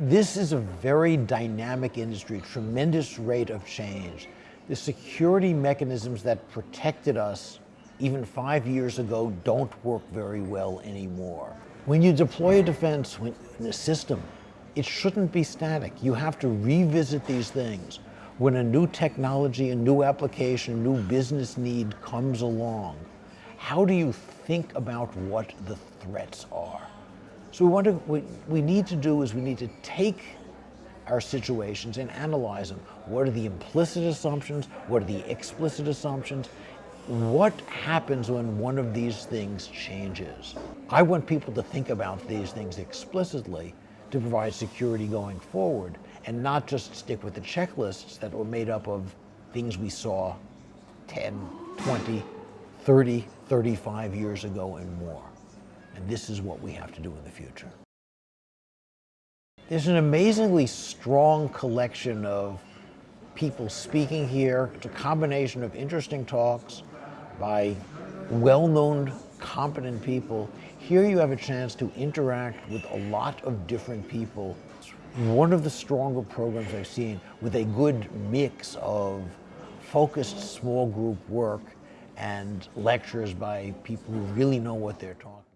This is a very dynamic industry, tremendous rate of change. The security mechanisms that protected us even five years ago don't work very well anymore. When you deploy a defense in a system, it shouldn't be static. You have to revisit these things. When a new technology, a new application, a new business need comes along, how do you think about what the threats are? So we want to, what we need to do is we need to take our situations and analyze them. What are the implicit assumptions? What are the explicit assumptions? What happens when one of these things changes? I want people to think about these things explicitly to provide security going forward and not just stick with the checklists that were made up of things we saw 10, 20, 30, 35 years ago and more. And this is what we have to do in the future. There's an amazingly strong collection of people speaking here. It's a combination of interesting talks by well-known, competent people. Here you have a chance to interact with a lot of different people. One of the stronger programs I've seen with a good mix of focused small group work and lectures by people who really know what they're talking